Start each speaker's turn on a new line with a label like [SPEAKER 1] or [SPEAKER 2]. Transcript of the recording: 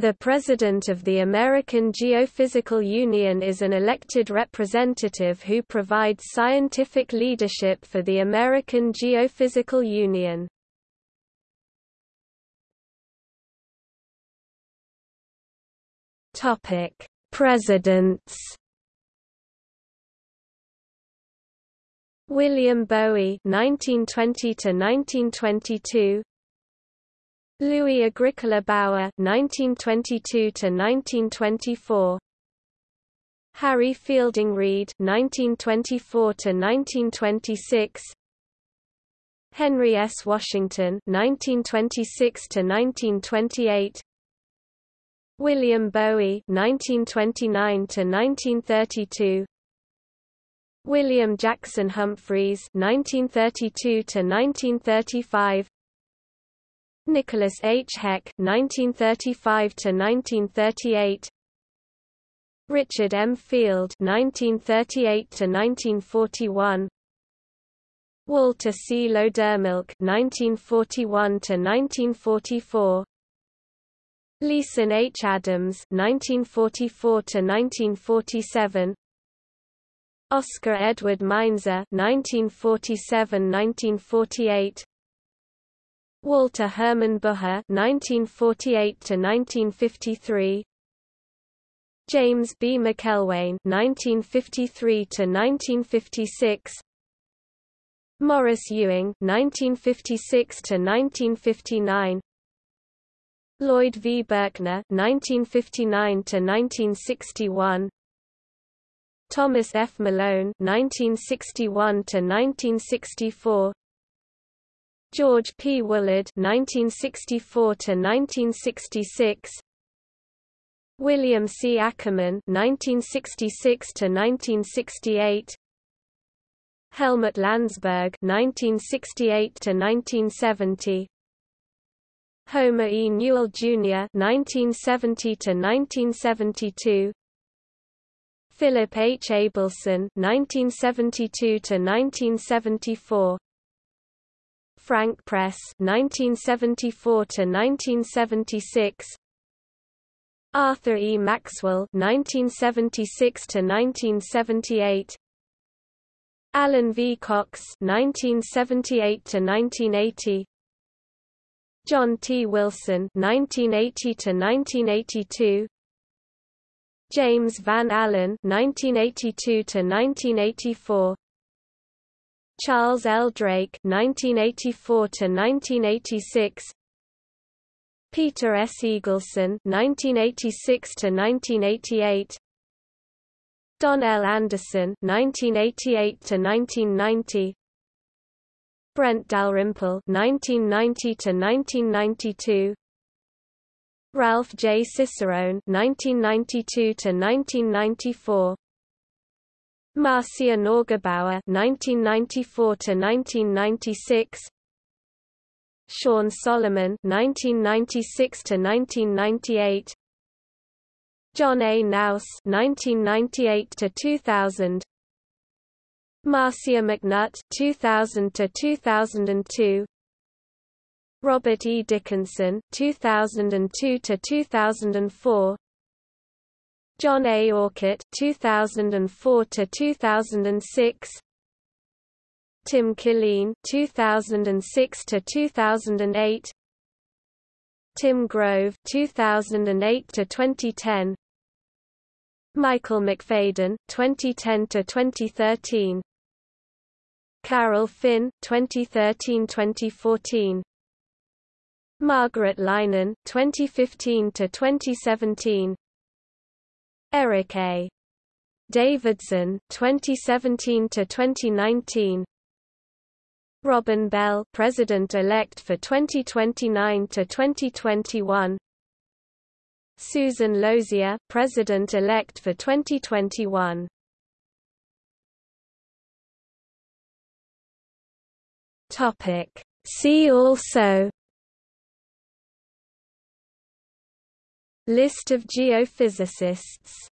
[SPEAKER 1] The President of the American Geophysical Union is an elected representative who provides scientific leadership for the American Geophysical Union. Presidents. William Bowie 1920 to 1922 Louis Agricola Bauer 1922 to 1924 Harry Fielding Reid 1924 to 1926 Henry S. Washington 1926 to 1928 William Bowie 1929 to 1932 William Jackson Humphreys 1932 to 1935 Nicholas H. Heck (1935–1938), Richard M. Field (1938–1941), Walter C. Lowdermilk (1941–1944), Leason H. Adams (1944–1947), Oscar Edward Meinzer (1947–1948). Walter Hermann Bucher (1948–1953), James B. Macelwane (1953–1956), Maurice Ewing (1956–1959), Lloyd V. Berkner (1959–1961), Thomas F. Malone (1961–1964). George P. Woollard (1964–1966), William C. Ackerman (1966–1968), Helmut Landsberg (1968–1970), Homer E. Newell Jr. (1970–1972), Philip H. Abelson (1972–1974). Frank Press 1974 to 1976 Arthur E. Maxwell 1976 to 1978 Allan V. Cox 1978 to 1980 John T. Wilson 1980 to 1982 James Van Allen 1982 to 1984 Charles L. Drake (1984–1986), Peter S. Eagleson (1986–1988), Don L. Anderson (1988–1990), Brent Dalrymple (1990–1992), Ralph J. Cicerone (1992–1994). Marcia Neugebauer (1994–1996), Sean Solomon (1996–1998), John A. Knauss (1998–2000), Marcia McNutt (2000–2002), Robert E. Dickinson (2002–2004), John A. Orcutt 2004 to 2006 Tim Killeen 2006 to 2008 Tim Grove 2008 to 2010 Michael McPhaden 2010 to 2013 Carol Finn 2013-2014 Margaret Leinen 2015 to 2017 Eric A. Davidson 2017 to 2019 Robin Bell president-elect for 2029 to 2021 Susan Lozier president-elect for 2021 Topic. See also List of geophysicists